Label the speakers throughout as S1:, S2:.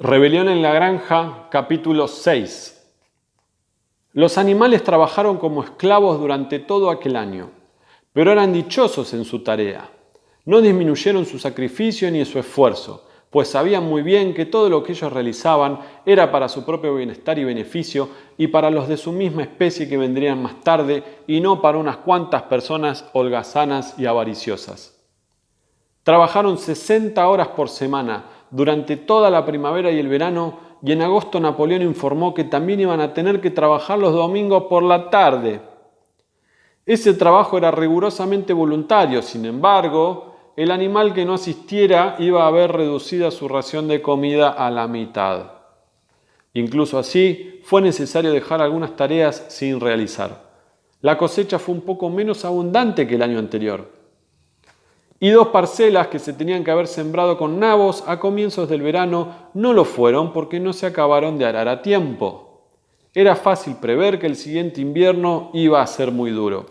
S1: Rebelión en la granja, capítulo 6. Los animales trabajaron como esclavos durante todo aquel año, pero eran dichosos en su tarea. No disminuyeron su sacrificio ni su esfuerzo, pues sabían muy bien que todo lo que ellos realizaban era para su propio bienestar y beneficio y para los de su misma especie que vendrían más tarde y no para unas cuantas personas holgazanas y avariciosas. Trabajaron 60 horas por semana, durante toda la primavera y el verano y en agosto Napoleón informó que también iban a tener que trabajar los domingos por la tarde. Ese trabajo era rigurosamente voluntario, sin embargo, el animal que no asistiera iba a ver reducida su ración de comida a la mitad. Incluso así, fue necesario dejar algunas tareas sin realizar. La cosecha fue un poco menos abundante que el año anterior y dos parcelas que se tenían que haber sembrado con nabos a comienzos del verano no lo fueron porque no se acabaron de arar a tiempo. Era fácil prever que el siguiente invierno iba a ser muy duro.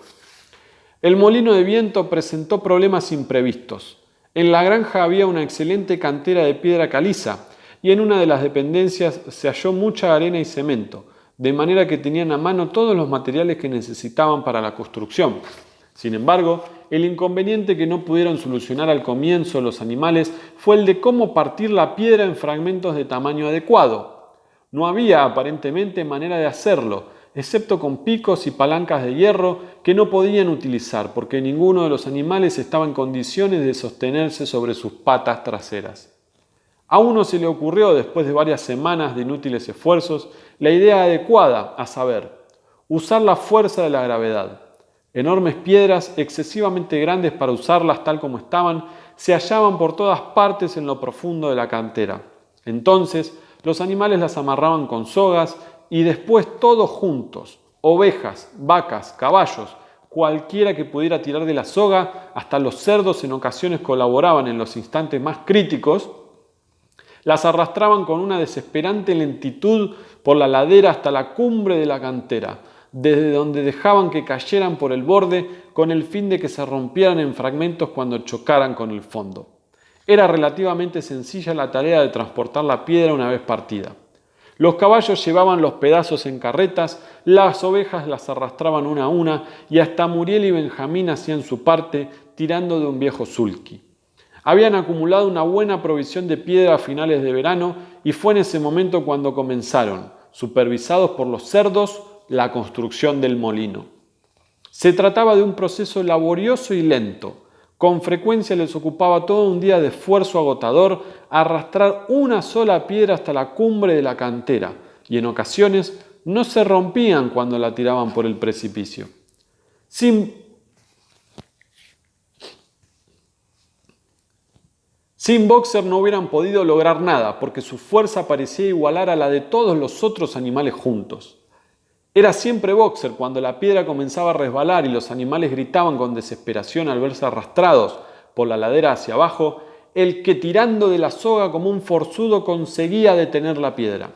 S1: El molino de viento presentó problemas imprevistos. En la granja había una excelente cantera de piedra caliza y en una de las dependencias se halló mucha arena y cemento, de manera que tenían a mano todos los materiales que necesitaban para la construcción. Sin embargo, el inconveniente que no pudieron solucionar al comienzo los animales fue el de cómo partir la piedra en fragmentos de tamaño adecuado. No había aparentemente manera de hacerlo, excepto con picos y palancas de hierro que no podían utilizar porque ninguno de los animales estaba en condiciones de sostenerse sobre sus patas traseras. A uno se le ocurrió, después de varias semanas de inútiles esfuerzos, la idea adecuada, a saber, usar la fuerza de la gravedad. Enormes piedras, excesivamente grandes para usarlas tal como estaban, se hallaban por todas partes en lo profundo de la cantera. Entonces los animales las amarraban con sogas y después todos juntos, ovejas, vacas, caballos, cualquiera que pudiera tirar de la soga, hasta los cerdos en ocasiones colaboraban en los instantes más críticos, las arrastraban con una desesperante lentitud por la ladera hasta la cumbre de la cantera, desde donde dejaban que cayeran por el borde con el fin de que se rompieran en fragmentos cuando chocaran con el fondo. Era relativamente sencilla la tarea de transportar la piedra una vez partida. Los caballos llevaban los pedazos en carretas, las ovejas las arrastraban una a una y hasta Muriel y Benjamín hacían su parte tirando de un viejo sulky. Habían acumulado una buena provisión de piedra a finales de verano y fue en ese momento cuando comenzaron, supervisados por los cerdos, la construcción del molino. Se trataba de un proceso laborioso y lento. Con frecuencia les ocupaba todo un día de esfuerzo agotador arrastrar una sola piedra hasta la cumbre de la cantera y en ocasiones no se rompían cuando la tiraban por el precipicio. Sin, Sin Boxer no hubieran podido lograr nada porque su fuerza parecía igualar a la de todos los otros animales juntos. Era siempre boxer cuando la piedra comenzaba a resbalar y los animales gritaban con desesperación al verse arrastrados por la ladera hacia abajo, el que tirando de la soga como un forzudo conseguía detener la piedra.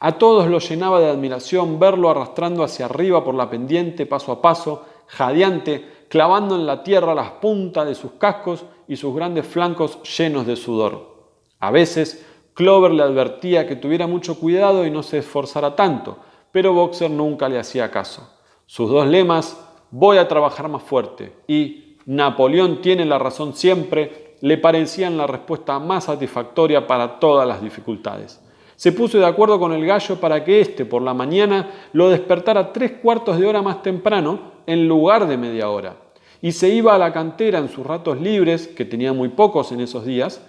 S1: A todos los llenaba de admiración verlo arrastrando hacia arriba por la pendiente paso a paso, jadeante, clavando en la tierra las puntas de sus cascos y sus grandes flancos llenos de sudor. A veces, Clover le advertía que tuviera mucho cuidado y no se esforzara tanto, pero Boxer nunca le hacía caso. Sus dos lemas, voy a trabajar más fuerte y Napoleón tiene la razón siempre, le parecían la respuesta más satisfactoria para todas las dificultades. Se puso de acuerdo con el gallo para que éste por la mañana lo despertara tres cuartos de hora más temprano en lugar de media hora. Y se iba a la cantera en sus ratos libres, que tenía muy pocos en esos días,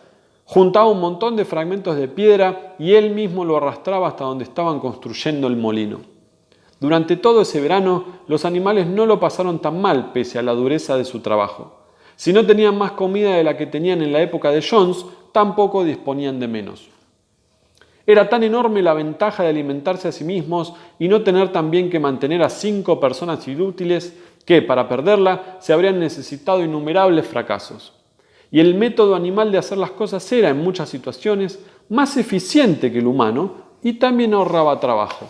S1: Juntaba un montón de fragmentos de piedra y él mismo lo arrastraba hasta donde estaban construyendo el molino. Durante todo ese verano los animales no lo pasaron tan mal pese a la dureza de su trabajo. Si no tenían más comida de la que tenían en la época de Jones, tampoco disponían de menos. Era tan enorme la ventaja de alimentarse a sí mismos y no tener también que mantener a cinco personas inútiles que, para perderla, se habrían necesitado innumerables fracasos y el método animal de hacer las cosas era en muchas situaciones más eficiente que el humano y también ahorraba trabajo.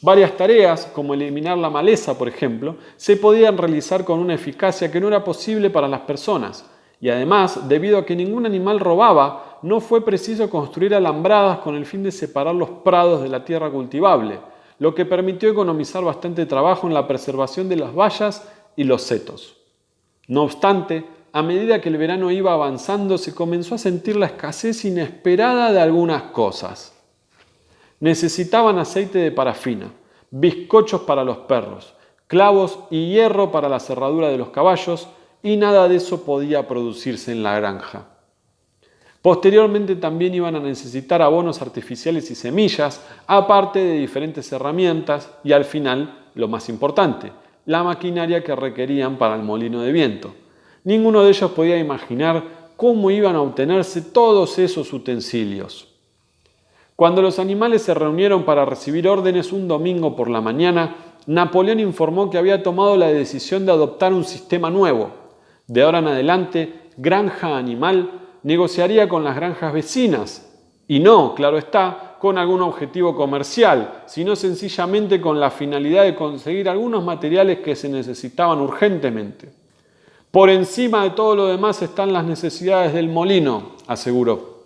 S1: Varias tareas, como eliminar la maleza, por ejemplo, se podían realizar con una eficacia que no era posible para las personas, y además, debido a que ningún animal robaba, no fue preciso construir alambradas con el fin de separar los prados de la tierra cultivable, lo que permitió economizar bastante trabajo en la preservación de las vallas y los setos. No obstante, a medida que el verano iba avanzando, se comenzó a sentir la escasez inesperada de algunas cosas. Necesitaban aceite de parafina, bizcochos para los perros, clavos y hierro para la cerradura de los caballos, y nada de eso podía producirse en la granja. Posteriormente también iban a necesitar abonos artificiales y semillas, aparte de diferentes herramientas y al final, lo más importante, la maquinaria que requerían para el molino de viento. Ninguno de ellos podía imaginar cómo iban a obtenerse todos esos utensilios. Cuando los animales se reunieron para recibir órdenes un domingo por la mañana, Napoleón informó que había tomado la decisión de adoptar un sistema nuevo. De ahora en adelante, granja animal negociaría con las granjas vecinas y no, claro está, con algún objetivo comercial, sino sencillamente con la finalidad de conseguir algunos materiales que se necesitaban urgentemente. Por encima de todo lo demás están las necesidades del molino, aseguró.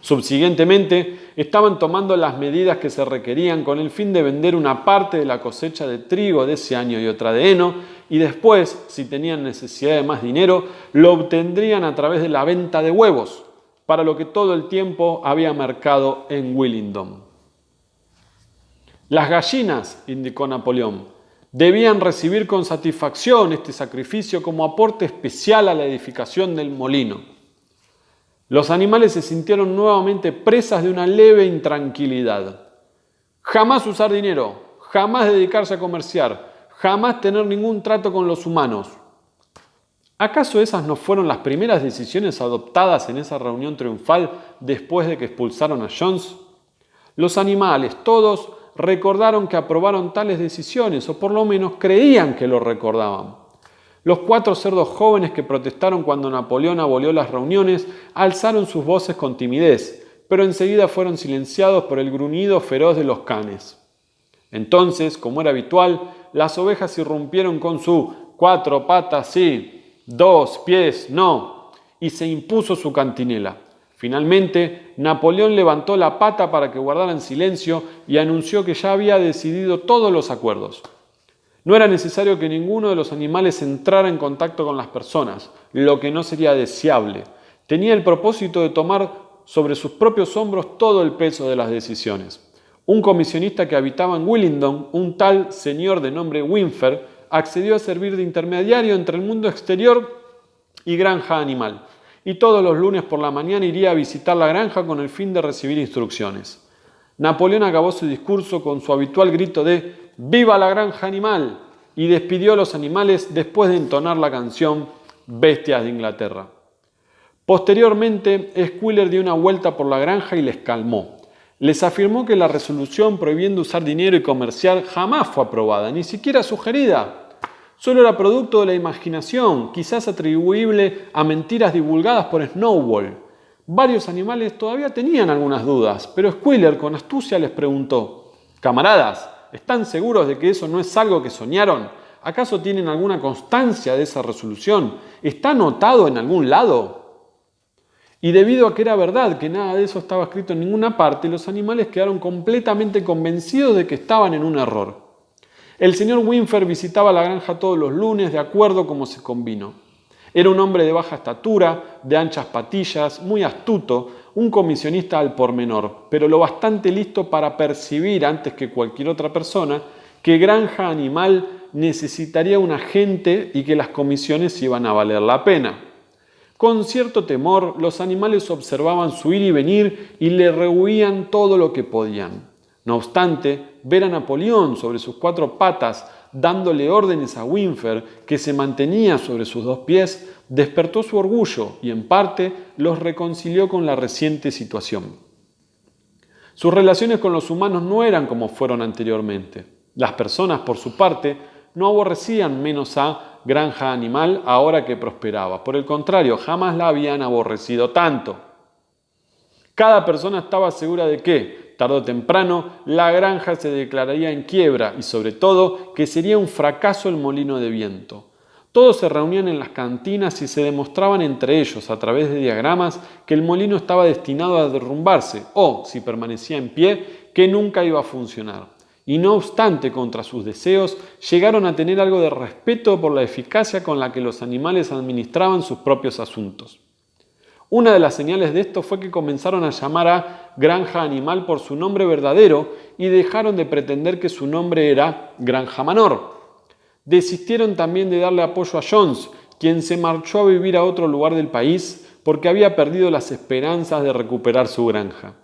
S1: Subsiguientemente, estaban tomando las medidas que se requerían con el fin de vender una parte de la cosecha de trigo de ese año y otra de heno, y después, si tenían necesidad de más dinero, lo obtendrían a través de la venta de huevos, para lo que todo el tiempo había mercado en Willingdon. Las gallinas, indicó Napoleón, debían recibir con satisfacción este sacrificio como aporte especial a la edificación del molino. Los animales se sintieron nuevamente presas de una leve intranquilidad. Jamás usar dinero, jamás dedicarse a comerciar, jamás tener ningún trato con los humanos. ¿Acaso esas no fueron las primeras decisiones adoptadas en esa reunión triunfal después de que expulsaron a Jones? Los animales, todos, recordaron que aprobaron tales decisiones, o por lo menos creían que lo recordaban. Los cuatro cerdos jóvenes que protestaron cuando Napoleón abolió las reuniones alzaron sus voces con timidez, pero enseguida fueron silenciados por el gruñido feroz de los canes. Entonces, como era habitual, las ovejas irrumpieron con su cuatro patas sí, dos pies no, y se impuso su cantinela. Finalmente, Napoleón levantó la pata para que guardaran silencio y anunció que ya había decidido todos los acuerdos. No era necesario que ninguno de los animales entrara en contacto con las personas, lo que no sería deseable. Tenía el propósito de tomar sobre sus propios hombros todo el peso de las decisiones. Un comisionista que habitaba en Willingdon, un tal señor de nombre Winfer, accedió a servir de intermediario entre el mundo exterior y granja animal, y todos los lunes por la mañana iría a visitar la granja con el fin de recibir instrucciones. Napoleón acabó su discurso con su habitual grito de ¡Viva la granja animal! y despidió a los animales después de entonar la canción Bestias de Inglaterra. Posteriormente, Squiller dio una vuelta por la granja y les calmó. Les afirmó que la resolución prohibiendo usar dinero y comerciar jamás fue aprobada, ni siquiera sugerida. Solo era producto de la imaginación, quizás atribuible a mentiras divulgadas por Snowball. Varios animales todavía tenían algunas dudas, pero Squiller con astucia les preguntó, Camaradas, ¿Están seguros de que eso no es algo que soñaron? ¿Acaso tienen alguna constancia de esa resolución? ¿Está anotado en algún lado? Y debido a que era verdad que nada de eso estaba escrito en ninguna parte, los animales quedaron completamente convencidos de que estaban en un error. El señor Winfer visitaba la granja todos los lunes de acuerdo como se convino. Era un hombre de baja estatura, de anchas patillas, muy astuto, un comisionista al pormenor, pero lo bastante listo para percibir antes que cualquier otra persona que granja animal necesitaría un agente y que las comisiones iban a valer la pena. Con cierto temor, los animales observaban su ir y venir y le rehuían todo lo que podían. No obstante, ver a Napoleón sobre sus cuatro patas dándole órdenes a Winfer, que se mantenía sobre sus dos pies, despertó su orgullo y en parte los reconcilió con la reciente situación. Sus relaciones con los humanos no eran como fueron anteriormente. Las personas, por su parte, no aborrecían menos a Granja Animal ahora que prosperaba. Por el contrario, jamás la habían aborrecido tanto. Cada persona estaba segura de que, tarde o temprano, la granja se declararía en quiebra y sobre todo que sería un fracaso el molino de viento. Todos se reunían en las cantinas y se demostraban entre ellos, a través de diagramas, que el molino estaba destinado a derrumbarse o, si permanecía en pie, que nunca iba a funcionar. Y no obstante, contra sus deseos, llegaron a tener algo de respeto por la eficacia con la que los animales administraban sus propios asuntos. Una de las señales de esto fue que comenzaron a llamar a granja animal por su nombre verdadero y dejaron de pretender que su nombre era granja menor. Desistieron también de darle apoyo a Jones, quien se marchó a vivir a otro lugar del país porque había perdido las esperanzas de recuperar su granja.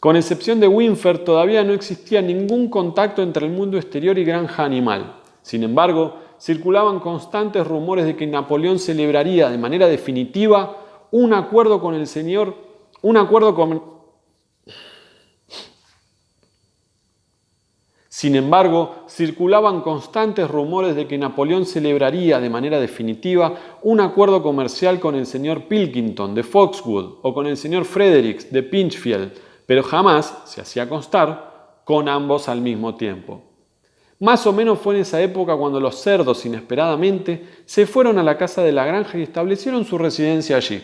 S1: Con excepción de Winfer, todavía no existía ningún contacto entre el mundo exterior y granja animal. Sin embargo, circulaban constantes rumores de que Napoleón celebraría de manera definitiva un acuerdo con el señor, un acuerdo con... Sin embargo, circulaban constantes rumores de que Napoleón celebraría de manera definitiva un acuerdo comercial con el señor Pilkington de Foxwood o con el señor Fredericks de Pinchfield, pero jamás, se hacía constar, con ambos al mismo tiempo. Más o menos fue en esa época cuando los cerdos inesperadamente se fueron a la casa de la granja y establecieron su residencia allí.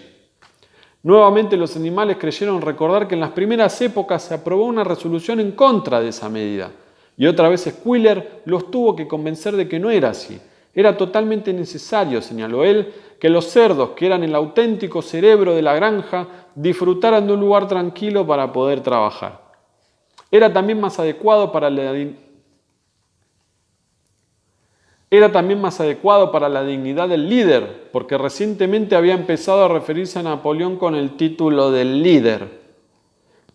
S1: Nuevamente los animales creyeron recordar que en las primeras épocas se aprobó una resolución en contra de esa medida. Y otra vez Squiller los tuvo que convencer de que no era así. Era totalmente necesario, señaló él, que los cerdos, que eran el auténtico cerebro de la granja, disfrutaran de un lugar tranquilo para poder trabajar. Era también más adecuado para la era también más adecuado para la dignidad del líder, porque recientemente había empezado a referirse a Napoleón con el título del líder,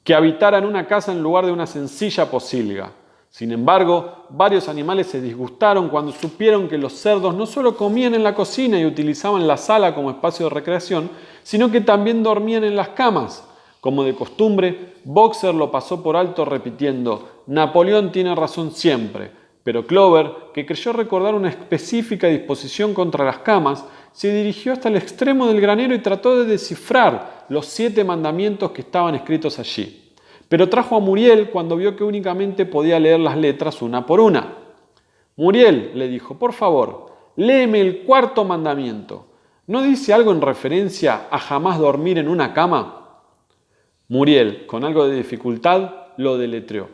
S1: que habitara en una casa en lugar de una sencilla posilga. Sin embargo, varios animales se disgustaron cuando supieron que los cerdos no solo comían en la cocina y utilizaban la sala como espacio de recreación, sino que también dormían en las camas. Como de costumbre, Boxer lo pasó por alto repitiendo, Napoleón tiene razón siempre pero Clover, que creyó recordar una específica disposición contra las camas, se dirigió hasta el extremo del granero y trató de descifrar los siete mandamientos que estaban escritos allí. Pero trajo a Muriel cuando vio que únicamente podía leer las letras una por una. Muriel, le dijo, por favor, léeme el cuarto mandamiento. ¿No dice algo en referencia a jamás dormir en una cama? Muriel, con algo de dificultad, lo deletreó.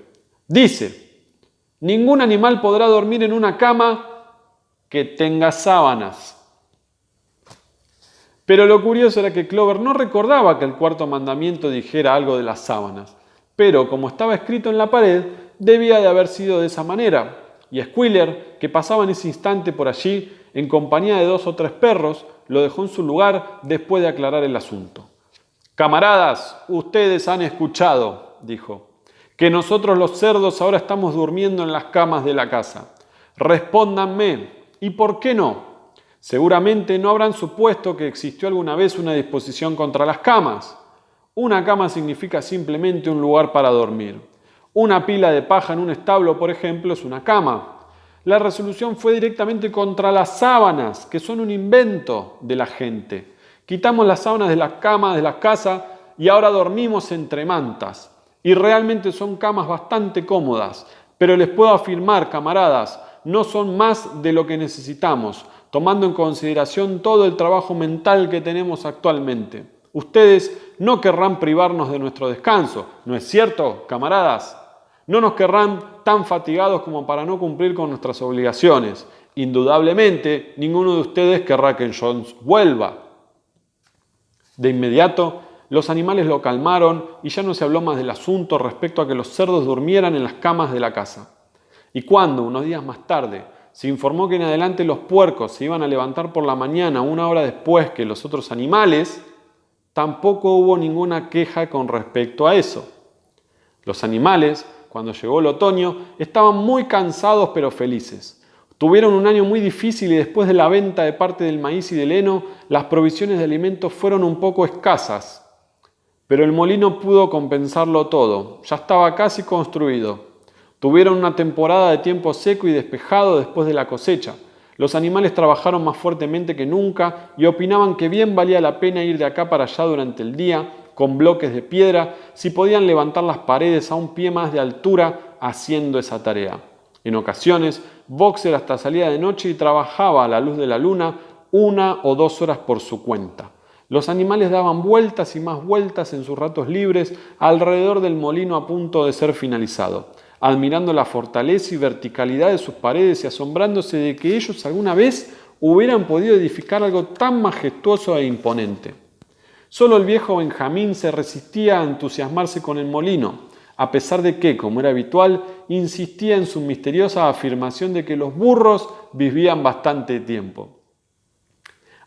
S1: Dice, Ningún animal podrá dormir en una cama que tenga sábanas. Pero lo curioso era que Clover no recordaba que el cuarto mandamiento dijera algo de las sábanas. Pero como estaba escrito en la pared, debía de haber sido de esa manera. Y Squiller, que pasaba en ese instante por allí, en compañía de dos o tres perros, lo dejó en su lugar después de aclarar el asunto. Camaradas, ustedes han escuchado, dijo que nosotros los cerdos ahora estamos durmiendo en las camas de la casa. Respóndanme, ¿y por qué no? Seguramente no habrán supuesto que existió alguna vez una disposición contra las camas. Una cama significa simplemente un lugar para dormir. Una pila de paja en un establo, por ejemplo, es una cama. La resolución fue directamente contra las sábanas, que son un invento de la gente. Quitamos las sábanas de las camas de las casas y ahora dormimos entre mantas. Y realmente son camas bastante cómodas, pero les puedo afirmar, camaradas, no son más de lo que necesitamos, tomando en consideración todo el trabajo mental que tenemos actualmente. Ustedes no querrán privarnos de nuestro descanso, ¿no es cierto, camaradas? No nos querrán tan fatigados como para no cumplir con nuestras obligaciones. Indudablemente, ninguno de ustedes querrá que Jones vuelva. De inmediato, los animales lo calmaron y ya no se habló más del asunto respecto a que los cerdos durmieran en las camas de la casa. Y cuando, unos días más tarde, se informó que en adelante los puercos se iban a levantar por la mañana una hora después que los otros animales, tampoco hubo ninguna queja con respecto a eso. Los animales, cuando llegó el otoño, estaban muy cansados pero felices. Tuvieron un año muy difícil y después de la venta de parte del maíz y del heno, las provisiones de alimentos fueron un poco escasas pero el molino pudo compensarlo todo, ya estaba casi construido. Tuvieron una temporada de tiempo seco y despejado después de la cosecha. Los animales trabajaron más fuertemente que nunca y opinaban que bien valía la pena ir de acá para allá durante el día con bloques de piedra si podían levantar las paredes a un pie más de altura haciendo esa tarea. En ocasiones, Boxer hasta salía de noche y trabajaba a la luz de la luna una o dos horas por su cuenta. Los animales daban vueltas y más vueltas en sus ratos libres alrededor del molino a punto de ser finalizado, admirando la fortaleza y verticalidad de sus paredes y asombrándose de que ellos alguna vez hubieran podido edificar algo tan majestuoso e imponente. Solo el viejo Benjamín se resistía a entusiasmarse con el molino, a pesar de que, como era habitual, insistía en su misteriosa afirmación de que los burros vivían bastante tiempo.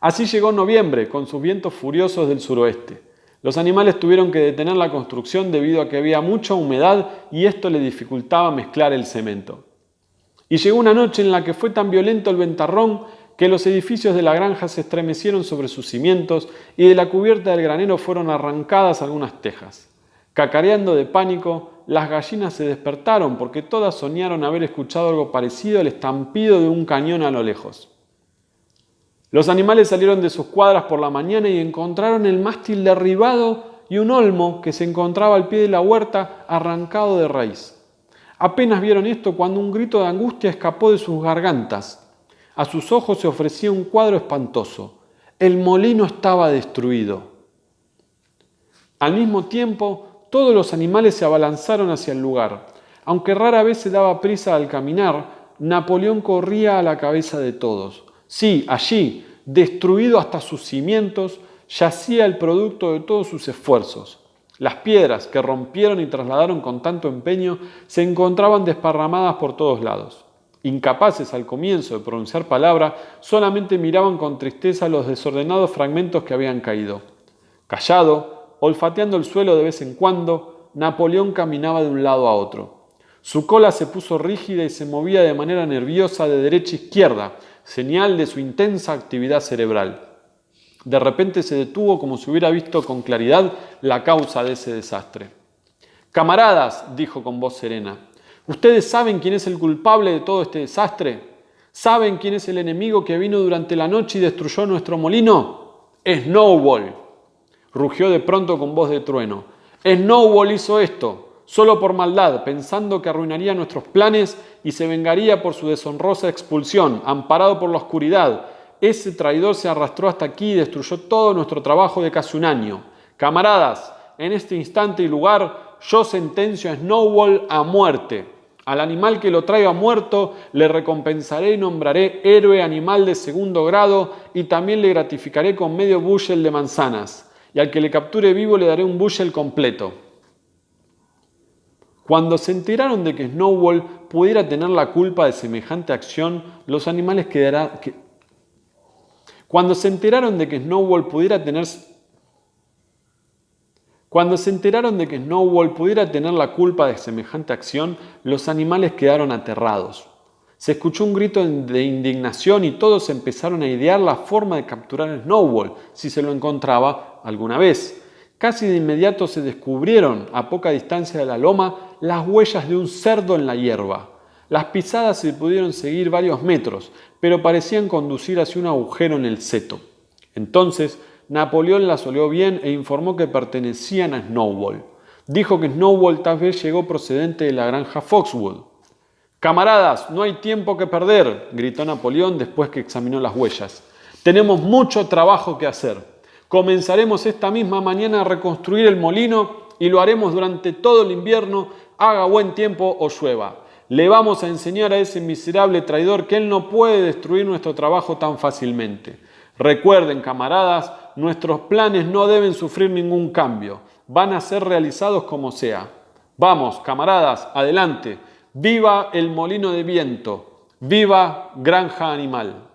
S1: Así llegó noviembre, con sus vientos furiosos del suroeste. Los animales tuvieron que detener la construcción debido a que había mucha humedad y esto le dificultaba mezclar el cemento. Y llegó una noche en la que fue tan violento el ventarrón que los edificios de la granja se estremecieron sobre sus cimientos y de la cubierta del granero fueron arrancadas algunas tejas. Cacareando de pánico, las gallinas se despertaron porque todas soñaron haber escuchado algo parecido al estampido de un cañón a lo lejos. Los animales salieron de sus cuadras por la mañana y encontraron el mástil derribado y un olmo que se encontraba al pie de la huerta arrancado de raíz. Apenas vieron esto cuando un grito de angustia escapó de sus gargantas. A sus ojos se ofrecía un cuadro espantoso. El molino estaba destruido. Al mismo tiempo, todos los animales se abalanzaron hacia el lugar. Aunque rara vez se daba prisa al caminar, Napoleón corría a la cabeza de todos. Sí, allí, destruido hasta sus cimientos, yacía el producto de todos sus esfuerzos. Las piedras que rompieron y trasladaron con tanto empeño se encontraban desparramadas por todos lados. Incapaces al comienzo de pronunciar palabra, solamente miraban con tristeza los desordenados fragmentos que habían caído. Callado, Olfateando el suelo de vez en cuando, Napoleón caminaba de un lado a otro. Su cola se puso rígida y se movía de manera nerviosa de derecha a izquierda, señal de su intensa actividad cerebral. De repente se detuvo como si hubiera visto con claridad la causa de ese desastre. Camaradas, dijo con voz serena, ¿ustedes saben quién es el culpable de todo este desastre? ¿Saben quién es el enemigo que vino durante la noche y destruyó nuestro molino? Snowball rugió de pronto con voz de trueno. Snowball hizo esto, solo por maldad, pensando que arruinaría nuestros planes y se vengaría por su deshonrosa expulsión, amparado por la oscuridad. Ese traidor se arrastró hasta aquí y destruyó todo nuestro trabajo de casi un año. Camaradas, en este instante y lugar, yo sentencio a Snowball a muerte. Al animal que lo traiga muerto le recompensaré y nombraré héroe animal de segundo grado y también le gratificaré con medio bushel de manzanas y al que le capture vivo le daré un bushel completo. Cuando se enteraron de que Snowball pudiera tener la culpa de semejante acción, los animales quedarán... Cuando se enteraron de que Snowball pudiera tener... Cuando se enteraron de que Snowball pudiera tener la culpa de semejante acción, los animales quedaron aterrados. Se escuchó un grito de indignación y todos empezaron a idear la forma de capturar a Snowball si se lo encontraba alguna vez. Casi de inmediato se descubrieron, a poca distancia de la loma, las huellas de un cerdo en la hierba. Las pisadas se pudieron seguir varios metros, pero parecían conducir hacia un agujero en el seto. Entonces, Napoleón las olió bien e informó que pertenecían a Snowball. Dijo que Snowball tal vez llegó procedente de la granja Foxwood. Camaradas, no hay tiempo que perder, gritó Napoleón después que examinó las huellas. Tenemos mucho trabajo que hacer. Comenzaremos esta misma mañana a reconstruir el molino y lo haremos durante todo el invierno, haga buen tiempo o llueva. Le vamos a enseñar a ese miserable traidor que él no puede destruir nuestro trabajo tan fácilmente. Recuerden, camaradas, nuestros planes no deben sufrir ningún cambio. Van a ser realizados como sea. Vamos, camaradas, adelante. Viva el molino de viento, viva granja animal.